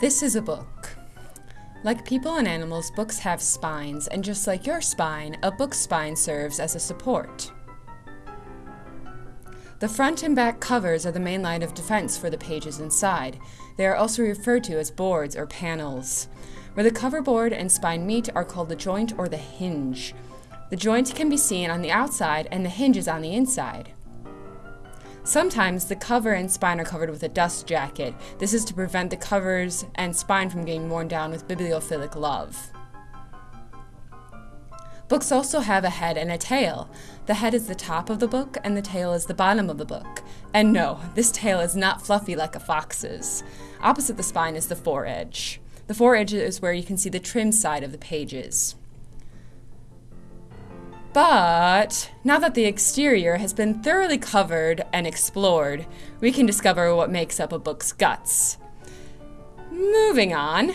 This is a book. Like people and animals, books have spines, and just like your spine, a book's spine serves as a support. The front and back covers are the main line of defense for the pages inside. They are also referred to as boards or panels. Where the cover board and spine meet are called the joint or the hinge. The joint can be seen on the outside and the hinge is on the inside. Sometimes the cover and spine are covered with a dust jacket. This is to prevent the covers and spine from getting worn down with bibliophilic love. Books also have a head and a tail. The head is the top of the book and the tail is the bottom of the book. And no, this tail is not fluffy like a fox's. Opposite the spine is the foredge. The foredge is where you can see the trim side of the pages. But now that the exterior has been thoroughly covered and explored, we can discover what makes up a book's guts. Moving on.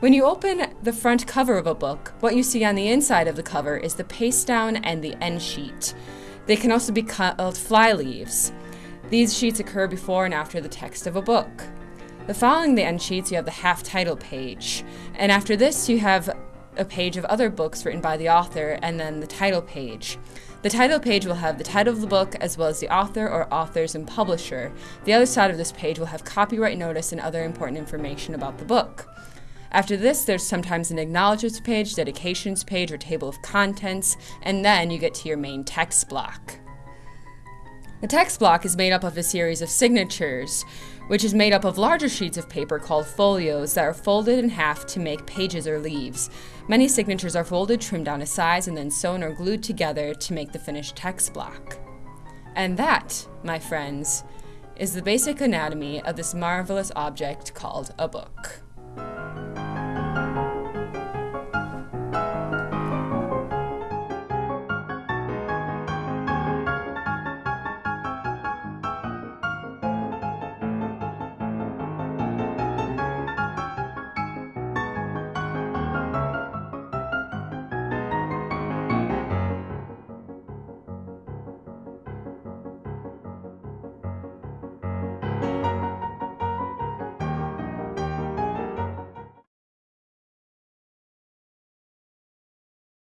When you open the front cover of a book, what you see on the inside of the cover is the paste down and the end sheet. They can also be called fly leaves. These sheets occur before and after the text of a book. The following the end sheets, you have the half title page. And after this, you have a page of other books written by the author, and then the title page. The title page will have the title of the book as well as the author or authors and publisher. The other side of this page will have copyright notice and other important information about the book. After this, there's sometimes an acknowledgements page, dedications page, or table of contents, and then you get to your main text block. The text block is made up of a series of signatures, which is made up of larger sheets of paper called folios that are folded in half to make pages or leaves. Many signatures are folded, trimmed down to size, and then sewn or glued together to make the finished text block. And that, my friends, is the basic anatomy of this marvelous object called a book.